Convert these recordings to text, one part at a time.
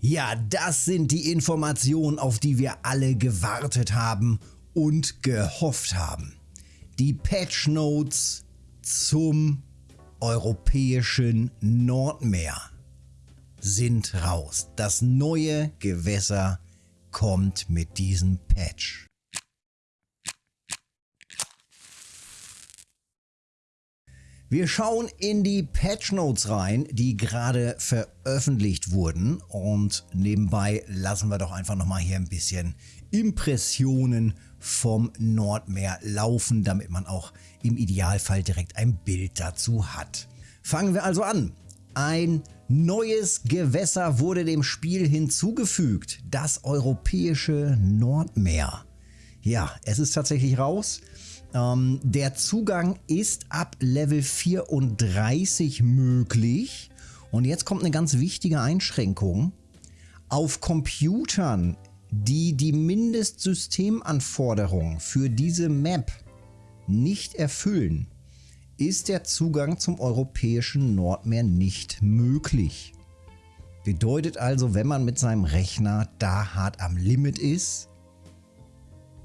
Ja, das sind die Informationen, auf die wir alle gewartet haben und gehofft haben. Die Patch Notes zum europäischen Nordmeer sind raus. Das neue Gewässer kommt mit diesem Patch. Wir schauen in die Patch Notes rein, die gerade veröffentlicht wurden und nebenbei lassen wir doch einfach nochmal hier ein bisschen Impressionen vom Nordmeer laufen, damit man auch im Idealfall direkt ein Bild dazu hat. Fangen wir also an. Ein neues Gewässer wurde dem Spiel hinzugefügt, das europäische Nordmeer. Ja, es ist tatsächlich raus. Ähm, der Zugang ist ab Level 34 möglich. Und jetzt kommt eine ganz wichtige Einschränkung. Auf Computern, die die Mindestsystemanforderungen für diese Map nicht erfüllen, ist der Zugang zum europäischen Nordmeer nicht möglich. Bedeutet also, wenn man mit seinem Rechner da hart am Limit ist,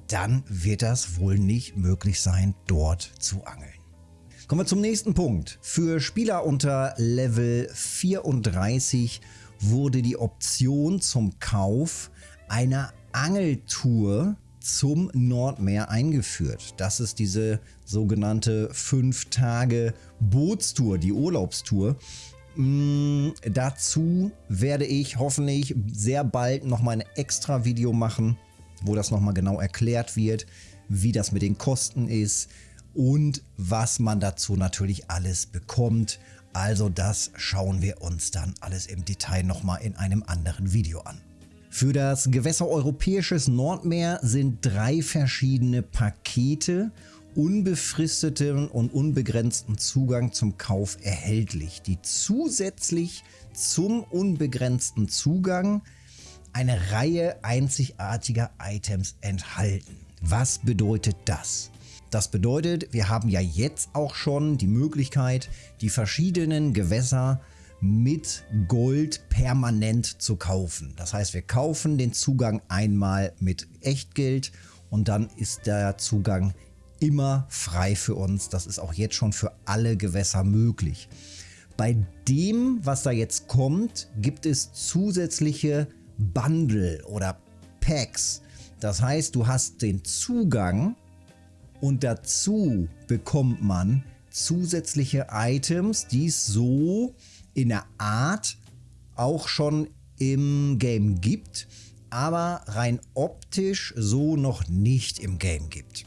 dann wird das wohl nicht möglich sein, dort zu angeln. Kommen wir zum nächsten Punkt. Für Spieler unter Level 34 wurde die Option zum Kauf einer Angeltour zum Nordmeer eingeführt. Das ist diese sogenannte 5 Tage Bootstour, die Urlaubstour. Mm, dazu werde ich hoffentlich sehr bald nochmal ein extra Video machen, wo das nochmal genau erklärt wird, wie das mit den Kosten ist und was man dazu natürlich alles bekommt. Also das schauen wir uns dann alles im Detail nochmal in einem anderen Video an. Für das Gewässer Europäisches Nordmeer sind drei verschiedene Pakete unbefristeten und unbegrenzten Zugang zum Kauf erhältlich, die zusätzlich zum unbegrenzten Zugang eine Reihe einzigartiger Items enthalten. Was bedeutet das? Das bedeutet, wir haben ja jetzt auch schon die Möglichkeit, die verschiedenen Gewässer mit Gold permanent zu kaufen. Das heißt, wir kaufen den Zugang einmal mit Echtgeld und dann ist der Zugang immer frei für uns. Das ist auch jetzt schon für alle Gewässer möglich. Bei dem, was da jetzt kommt, gibt es zusätzliche Bundle oder Packs. Das heißt, du hast den Zugang und dazu bekommt man zusätzliche Items, die es so in der Art auch schon im Game gibt, aber rein optisch so noch nicht im Game gibt.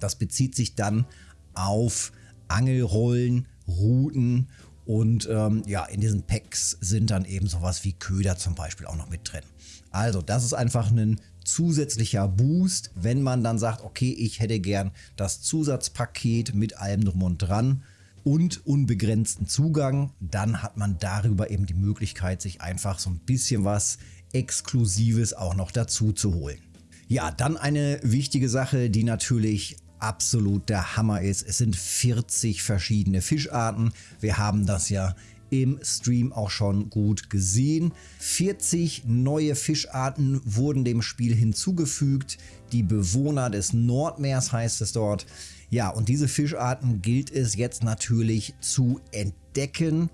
Das bezieht sich dann auf Angelrollen, Routen und ähm, ja, in diesen Packs sind dann eben sowas wie Köder zum Beispiel auch noch mit drin. Also das ist einfach ein zusätzlicher Boost, wenn man dann sagt, okay, ich hätte gern das Zusatzpaket mit allem drum und dran und unbegrenzten Zugang, dann hat man darüber eben die Möglichkeit, sich einfach so ein bisschen was Exklusives auch noch dazu zu holen. Ja, dann eine wichtige Sache, die natürlich absolut der Hammer ist. Es sind 40 verschiedene Fischarten. Wir haben das ja im Stream auch schon gut gesehen. 40 neue Fischarten wurden dem Spiel hinzugefügt. Die Bewohner des Nordmeers heißt es dort. Ja, und diese Fischarten gilt es jetzt natürlich zu entdecken.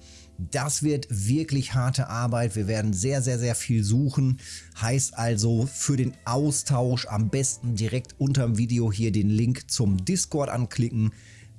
Das wird wirklich harte Arbeit. Wir werden sehr, sehr, sehr viel suchen. Heißt also für den Austausch am besten direkt unter dem Video hier den Link zum Discord anklicken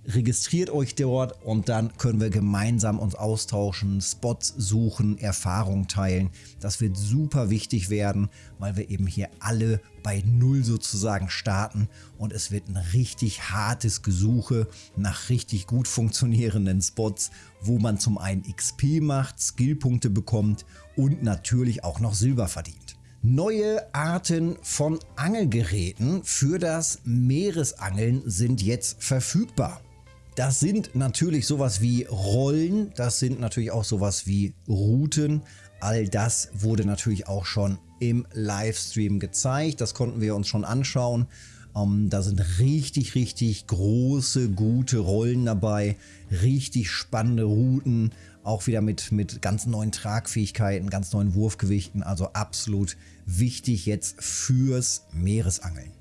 registriert euch dort und dann können wir gemeinsam uns austauschen, Spots suchen, Erfahrungen teilen. Das wird super wichtig werden, weil wir eben hier alle bei Null sozusagen starten und es wird ein richtig hartes Gesuche nach richtig gut funktionierenden Spots, wo man zum einen XP macht, Skillpunkte bekommt und natürlich auch noch Silber verdient. Neue Arten von Angelgeräten für das Meeresangeln sind jetzt verfügbar. Das sind natürlich sowas wie Rollen, das sind natürlich auch sowas wie Routen. All das wurde natürlich auch schon im Livestream gezeigt. Das konnten wir uns schon anschauen. Ähm, da sind richtig, richtig große, gute Rollen dabei, richtig spannende Routen, auch wieder mit, mit ganz neuen Tragfähigkeiten, ganz neuen Wurfgewichten, also absolut wichtig jetzt fürs Meeresangeln.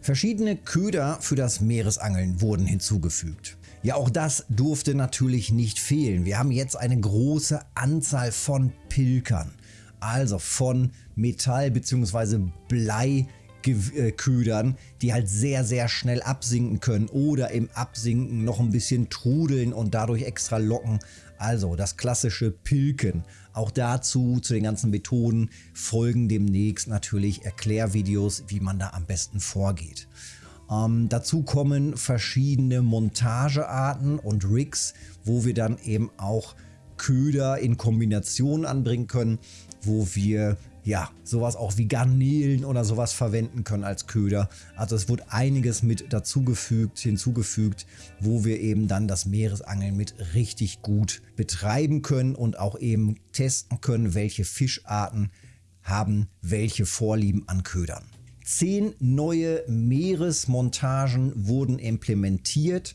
Verschiedene Köder für das Meeresangeln wurden hinzugefügt. Ja, auch das durfte natürlich nicht fehlen. Wir haben jetzt eine große Anzahl von Pilkern, also von Metall- bzw. Bleiködern, die halt sehr, sehr schnell absinken können oder im Absinken noch ein bisschen trudeln und dadurch extra locken. Also das klassische Pilken. Auch dazu, zu den ganzen Methoden, folgen demnächst natürlich Erklärvideos, wie man da am besten vorgeht. Ähm, dazu kommen verschiedene Montagearten und Rigs, wo wir dann eben auch Köder in Kombination anbringen können, wo wir ja sowas auch wie Garnelen oder sowas verwenden können als Köder. Also es wird einiges mit dazugefügt, hinzugefügt, wo wir eben dann das Meeresangeln mit richtig gut betreiben können und auch eben testen können, welche Fischarten haben welche Vorlieben an Ködern. Zehn neue Meeresmontagen wurden implementiert,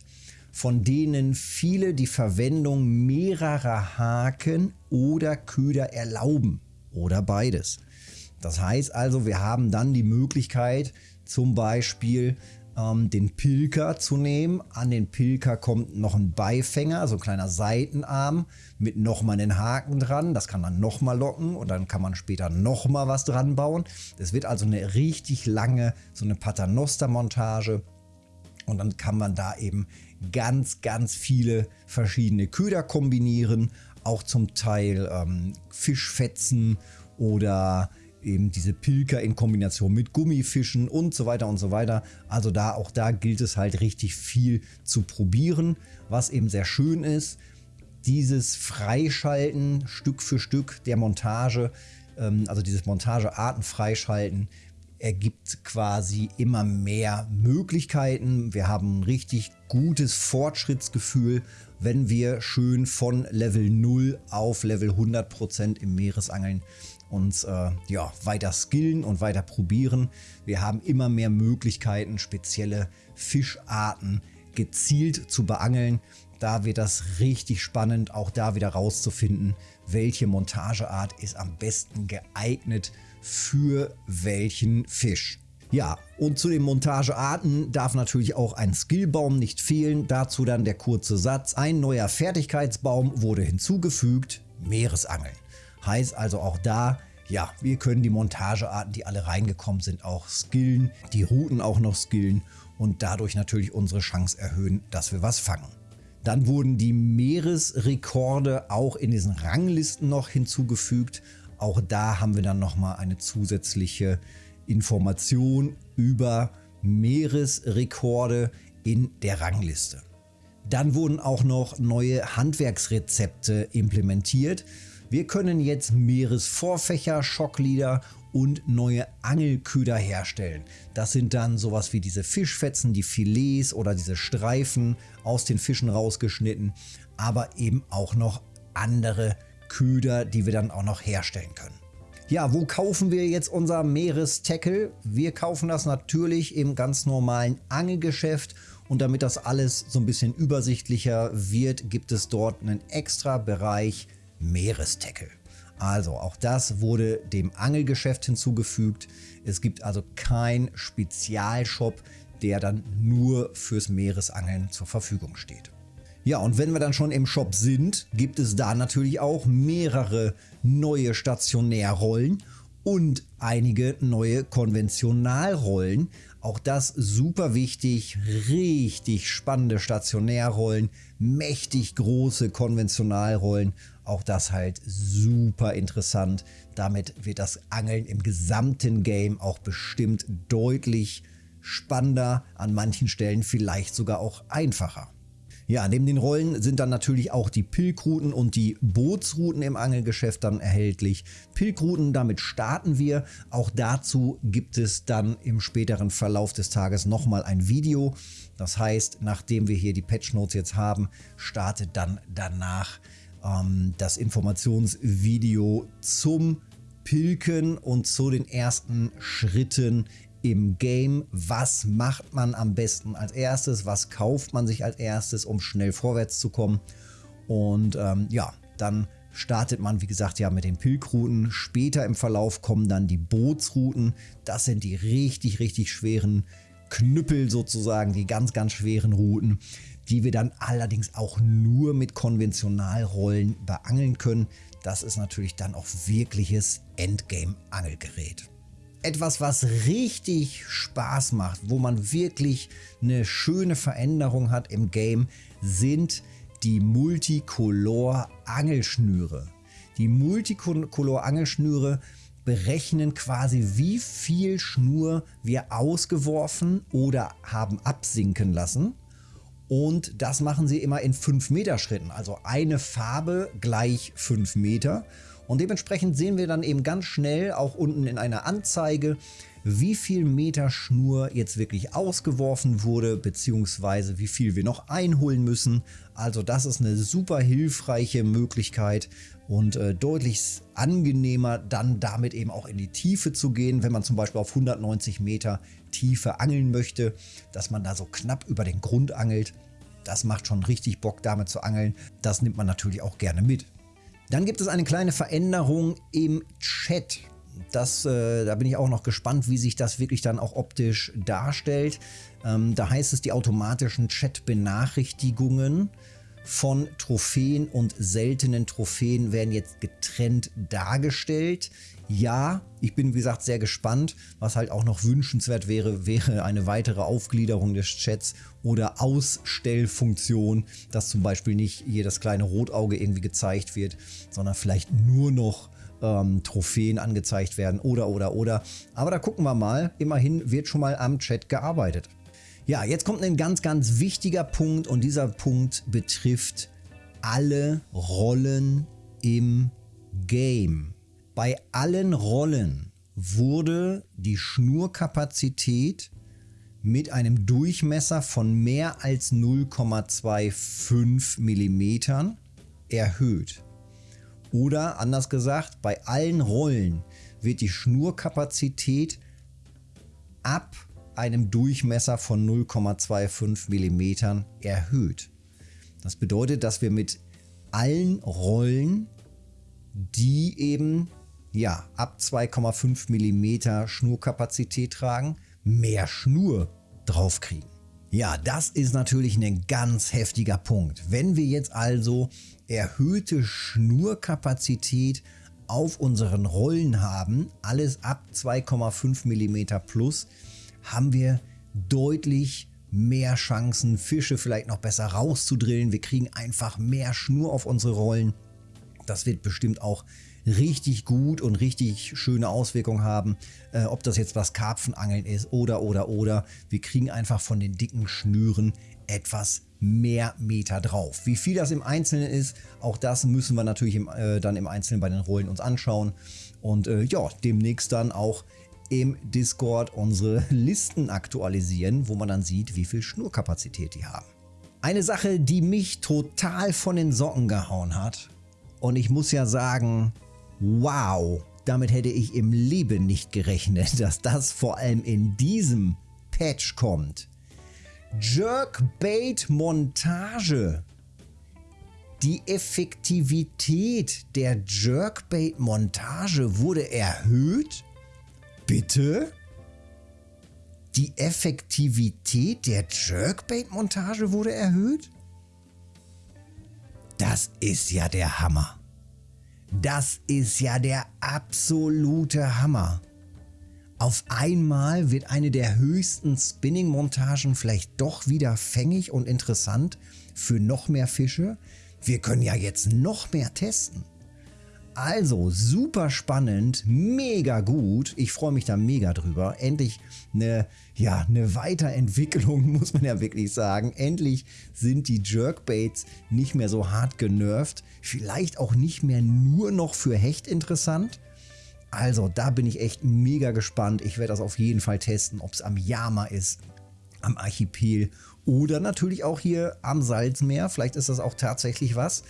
von denen viele die Verwendung mehrerer Haken oder Köder erlauben oder beides. Das heißt also, wir haben dann die Möglichkeit, zum Beispiel ähm, den Pilker zu nehmen. An den Pilker kommt noch ein Beifänger, so ein kleiner Seitenarm mit nochmal einen Haken dran. Das kann man nochmal locken und dann kann man später nochmal was dran bauen. Das wird also eine richtig lange, so eine Paternoster-Montage. Und dann kann man da eben ganz, ganz viele verschiedene Köder kombinieren. Auch zum Teil ähm, Fischfetzen oder eben diese Pilker in Kombination mit Gummifischen und so weiter und so weiter. Also da auch da gilt es halt richtig viel zu probieren, was eben sehr schön ist. Dieses Freischalten Stück für Stück der Montage, ähm, also dieses Montagearten freischalten, ergibt quasi immer mehr Möglichkeiten. Wir haben ein richtig gutes Fortschrittsgefühl, wenn wir schön von Level 0 auf Level 100% im Meeresangeln uns äh, ja, weiter skillen und weiter probieren. Wir haben immer mehr Möglichkeiten, spezielle Fischarten gezielt zu beangeln. Da wird das richtig spannend, auch da wieder rauszufinden, welche Montageart ist am besten geeignet für welchen Fisch. Ja, und zu den Montagearten darf natürlich auch ein Skillbaum nicht fehlen. Dazu dann der kurze Satz. Ein neuer Fertigkeitsbaum wurde hinzugefügt, Meeresangeln. Heißt also auch da, ja, wir können die Montagearten, die alle reingekommen sind, auch skillen, die Routen auch noch skillen und dadurch natürlich unsere Chance erhöhen, dass wir was fangen. Dann wurden die Meeresrekorde auch in diesen Ranglisten noch hinzugefügt. Auch da haben wir dann nochmal eine zusätzliche Information über Meeresrekorde in der Rangliste. Dann wurden auch noch neue Handwerksrezepte implementiert. Wir können jetzt Meeresvorfächer, Schocklieder und neue Angelköder herstellen. Das sind dann sowas wie diese Fischfetzen, die Filets oder diese Streifen aus den Fischen rausgeschnitten, aber eben auch noch andere Köder, die wir dann auch noch herstellen können. Ja, wo kaufen wir jetzt unser Meerestackle? Wir kaufen das natürlich im ganz normalen Angelgeschäft und damit das alles so ein bisschen übersichtlicher wird, gibt es dort einen extra Bereich Meerestackle. Also auch das wurde dem Angelgeschäft hinzugefügt. Es gibt also kein Spezialshop, der dann nur fürs Meeresangeln zur Verfügung steht. Ja, und wenn wir dann schon im Shop sind, gibt es da natürlich auch mehrere neue Stationärrollen und einige neue Konventionalrollen. Auch das super wichtig, richtig spannende Stationärrollen, mächtig große Konventionalrollen auch das halt super interessant. Damit wird das Angeln im gesamten Game auch bestimmt deutlich spannender, an manchen Stellen vielleicht sogar auch einfacher. Ja, neben den Rollen sind dann natürlich auch die Pilkrouten und die Bootsrouten im Angelgeschäft dann erhältlich. Pilkrouten, damit starten wir. Auch dazu gibt es dann im späteren Verlauf des Tages nochmal ein Video. Das heißt, nachdem wir hier die Patch Notes jetzt haben, startet dann danach ähm, das Informationsvideo zum Pilken und zu den ersten Schritten im Game. Was macht man am besten als erstes? Was kauft man sich als erstes, um schnell vorwärts zu kommen? Und ähm, ja, dann startet man, wie gesagt, ja mit den Pilgrouten. Später im Verlauf kommen dann die Bootsrouten. Das sind die richtig, richtig schweren Knüppel sozusagen, die ganz, ganz schweren Routen, die wir dann allerdings auch nur mit Konventionalrollen beangeln können. Das ist natürlich dann auch wirkliches Endgame-Angelgerät. Etwas, was richtig Spaß macht, wo man wirklich eine schöne Veränderung hat im Game, sind die Multicolor-Angelschnüre. Die Multicolor-Angelschnüre berechnen quasi, wie viel Schnur wir ausgeworfen oder haben absinken lassen. Und das machen sie immer in 5 Meter Schritten. Also eine Farbe gleich 5 Meter. Und dementsprechend sehen wir dann eben ganz schnell auch unten in einer Anzeige, wie viel Meter Schnur jetzt wirklich ausgeworfen wurde, beziehungsweise wie viel wir noch einholen müssen. Also das ist eine super hilfreiche Möglichkeit und äh, deutlich angenehmer dann damit eben auch in die Tiefe zu gehen, wenn man zum Beispiel auf 190 Meter Tiefe angeln möchte, dass man da so knapp über den Grund angelt. Das macht schon richtig Bock damit zu angeln. Das nimmt man natürlich auch gerne mit. Dann gibt es eine kleine Veränderung im Chat. Das, äh, da bin ich auch noch gespannt, wie sich das wirklich dann auch optisch darstellt. Ähm, da heißt es, die automatischen Chat-Benachrichtigungen von Trophäen und seltenen Trophäen werden jetzt getrennt dargestellt. Ja, ich bin wie gesagt sehr gespannt. Was halt auch noch wünschenswert wäre, wäre eine weitere Aufgliederung des Chats oder Ausstellfunktion, dass zum Beispiel nicht hier das kleine Rotauge irgendwie gezeigt wird, sondern vielleicht nur noch ähm, Trophäen angezeigt werden oder oder oder. Aber da gucken wir mal. Immerhin wird schon mal am Chat gearbeitet. Ja, jetzt kommt ein ganz, ganz wichtiger Punkt und dieser Punkt betrifft alle Rollen im Game. Bei allen Rollen wurde die Schnurkapazität mit einem Durchmesser von mehr als 0,25 mm erhöht. Oder anders gesagt, bei allen Rollen wird die Schnurkapazität ab einem Durchmesser von 0,25 mm erhöht. Das bedeutet, dass wir mit allen Rollen, die eben ja, ab 2,5 mm Schnurkapazität tragen, mehr Schnur draufkriegen. Ja, das ist natürlich ein ganz heftiger Punkt. Wenn wir jetzt also erhöhte Schnurkapazität auf unseren Rollen haben, alles ab 2,5 mm plus, haben wir deutlich mehr Chancen, Fische vielleicht noch besser rauszudrillen. Wir kriegen einfach mehr Schnur auf unsere Rollen. Das wird bestimmt auch richtig gut und richtig schöne Auswirkungen haben, äh, ob das jetzt was Karpfenangeln ist oder oder oder. Wir kriegen einfach von den dicken Schnüren etwas mehr Meter drauf. Wie viel das im Einzelnen ist, auch das müssen wir natürlich im, äh, dann im Einzelnen bei den Rollen uns anschauen. Und äh, ja, demnächst dann auch im Discord unsere Listen aktualisieren, wo man dann sieht, wie viel Schnurkapazität die haben. Eine Sache, die mich total von den Socken gehauen hat. Und ich muss ja sagen, Wow, damit hätte ich im Leben nicht gerechnet, dass das vor allem in diesem Patch kommt. Jerkbait Montage. Die Effektivität der Jerkbait Montage wurde erhöht? Bitte? Die Effektivität der Jerkbait Montage wurde erhöht? Das ist ja der Hammer. Das ist ja der absolute Hammer. Auf einmal wird eine der höchsten Spinning-Montagen vielleicht doch wieder fängig und interessant für noch mehr Fische. Wir können ja jetzt noch mehr testen. Also super spannend, mega gut. Ich freue mich da mega drüber. Endlich eine, ja, eine Weiterentwicklung, muss man ja wirklich sagen. Endlich sind die Jerkbaits nicht mehr so hart genervt. Vielleicht auch nicht mehr nur noch für Hecht interessant. Also da bin ich echt mega gespannt. Ich werde das auf jeden Fall testen, ob es am Yama ist, am Archipel oder natürlich auch hier am Salzmeer. Vielleicht ist das auch tatsächlich was.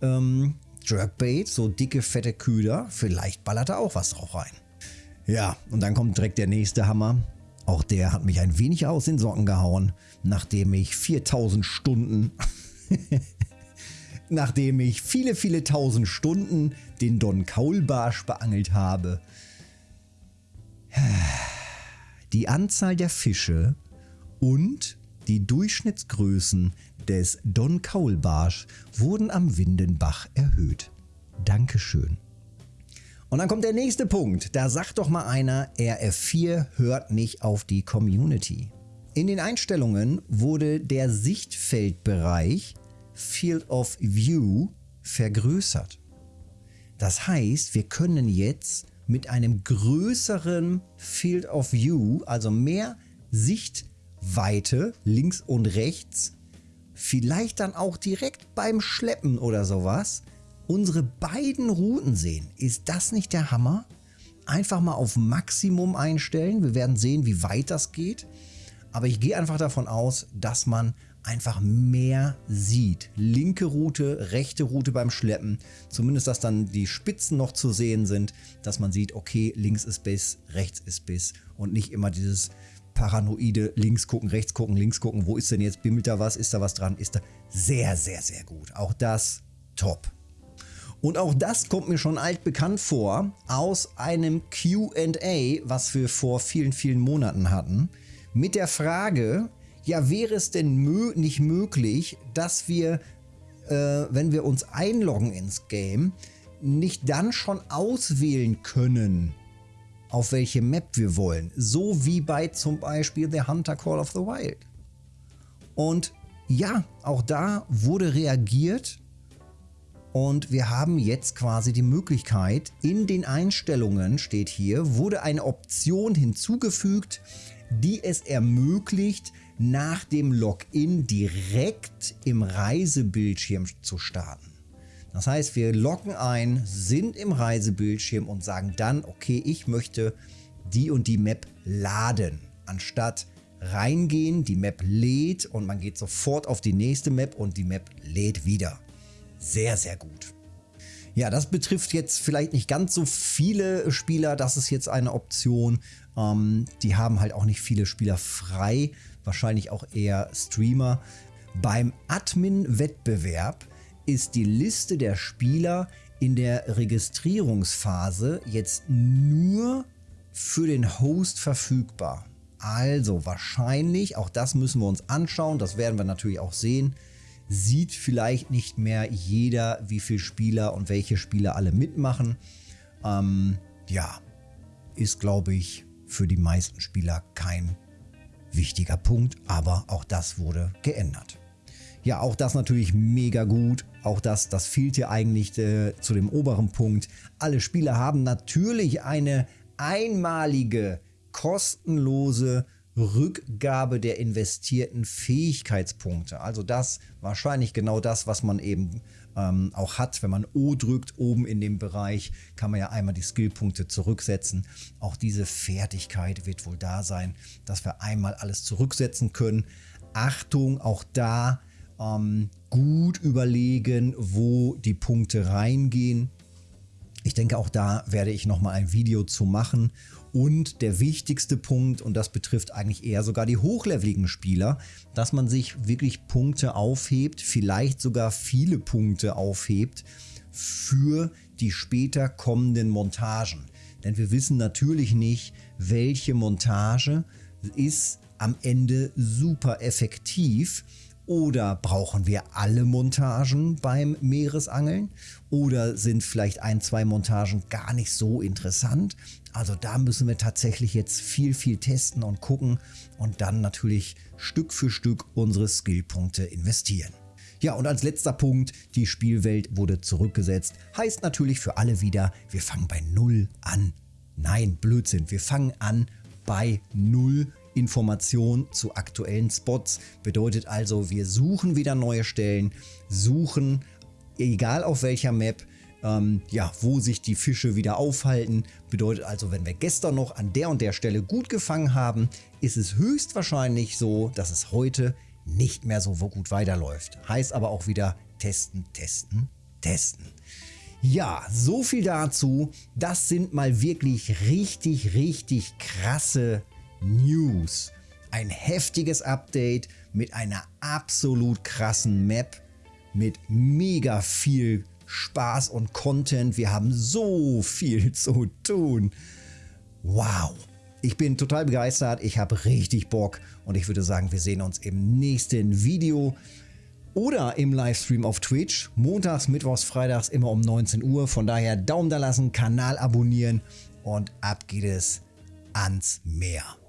Ähm, Jerkbait, so dicke, fette Köder. Vielleicht ballert da auch was drauf rein. Ja, und dann kommt direkt der nächste Hammer. Auch der hat mich ein wenig aus den Socken gehauen, nachdem ich 4000 Stunden, nachdem ich viele, viele tausend Stunden den Don Kaulbarsch beangelt habe. Die Anzahl der Fische und die Durchschnittsgrößen des Don Kaulbarsch wurden am Windenbach erhöht. Dankeschön. Und dann kommt der nächste Punkt. Da sagt doch mal einer, RF4 hört nicht auf die Community. In den Einstellungen wurde der Sichtfeldbereich Field of View vergrößert. Das heißt, wir können jetzt mit einem größeren Field of View, also mehr Sichtweite links und rechts, vielleicht dann auch direkt beim Schleppen oder sowas, unsere beiden Routen sehen. Ist das nicht der Hammer? Einfach mal auf Maximum einstellen. Wir werden sehen, wie weit das geht. Aber ich gehe einfach davon aus, dass man einfach mehr sieht. Linke Route, rechte Route beim Schleppen. Zumindest, dass dann die Spitzen noch zu sehen sind. Dass man sieht, okay, links ist Biss, rechts ist Biss. Und nicht immer dieses paranoide links gucken, rechts gucken, links gucken. Wo ist denn jetzt? Bimmelt da was? Ist da was dran? Ist da sehr, sehr, sehr gut. Auch das top. Und auch das kommt mir schon altbekannt vor aus einem QA, was wir vor vielen, vielen Monaten hatten, mit der Frage, ja, wäre es denn mö nicht möglich, dass wir, äh, wenn wir uns einloggen ins Game, nicht dann schon auswählen können, auf welche Map wir wollen. So wie bei zum Beispiel The Hunter Call of the Wild. Und ja, auch da wurde reagiert und wir haben jetzt quasi die Möglichkeit, in den Einstellungen, steht hier, wurde eine Option hinzugefügt, die es ermöglicht, nach dem Login direkt im Reisebildschirm zu starten. Das heißt, wir loggen ein, sind im Reisebildschirm und sagen dann, okay, ich möchte die und die Map laden, anstatt reingehen, die Map lädt und man geht sofort auf die nächste Map und die Map lädt wieder sehr, sehr gut. Ja, das betrifft jetzt vielleicht nicht ganz so viele Spieler. Das ist jetzt eine Option. Ähm, die haben halt auch nicht viele Spieler frei. Wahrscheinlich auch eher Streamer. Beim Admin-Wettbewerb ist die Liste der Spieler in der Registrierungsphase jetzt nur für den Host verfügbar. Also wahrscheinlich, auch das müssen wir uns anschauen, das werden wir natürlich auch sehen, sieht vielleicht nicht mehr jeder, wie viele Spieler und welche Spieler alle mitmachen. Ähm, ja, ist glaube ich für die meisten Spieler kein wichtiger Punkt, aber auch das wurde geändert. Ja, auch das natürlich mega gut. Auch das, das fehlt hier eigentlich äh, zu dem oberen Punkt. Alle Spieler haben natürlich eine einmalige, kostenlose Rückgabe der investierten Fähigkeitspunkte. Also das wahrscheinlich genau das, was man eben ähm, auch hat. Wenn man O drückt, oben in dem Bereich, kann man ja einmal die Skillpunkte zurücksetzen. Auch diese Fertigkeit wird wohl da sein, dass wir einmal alles zurücksetzen können. Achtung, auch da ähm, gut überlegen, wo die Punkte reingehen. Ich denke, auch da werde ich nochmal ein Video zu machen und der wichtigste Punkt, und das betrifft eigentlich eher sogar die hochleveligen Spieler, dass man sich wirklich Punkte aufhebt, vielleicht sogar viele Punkte aufhebt für die später kommenden Montagen. Denn wir wissen natürlich nicht, welche Montage ist am Ende super effektiv oder brauchen wir alle Montagen beim Meeresangeln? Oder sind vielleicht ein, zwei Montagen gar nicht so interessant? Also da müssen wir tatsächlich jetzt viel, viel testen und gucken und dann natürlich Stück für Stück unsere Skillpunkte investieren. Ja, und als letzter Punkt, die Spielwelt wurde zurückgesetzt. Heißt natürlich für alle wieder, wir fangen bei Null an. Nein, Blödsinn, wir fangen an bei Null Information zu aktuellen Spots. Bedeutet also, wir suchen wieder neue Stellen, suchen, egal auf welcher Map, ähm, ja, wo sich die Fische wieder aufhalten. Bedeutet also, wenn wir gestern noch an der und der Stelle gut gefangen haben, ist es höchstwahrscheinlich so, dass es heute nicht mehr so gut weiterläuft. Heißt aber auch wieder testen, testen, testen. Ja, so viel dazu. Das sind mal wirklich richtig, richtig krasse News. Ein heftiges Update mit einer absolut krassen Map, mit mega viel Spaß und Content. Wir haben so viel zu tun. Wow. Ich bin total begeistert, ich habe richtig Bock und ich würde sagen, wir sehen uns im nächsten Video oder im Livestream auf Twitch. Montags, Mittwochs, Freitags immer um 19 Uhr. Von daher Daumen da lassen, Kanal abonnieren und ab geht es ans Meer.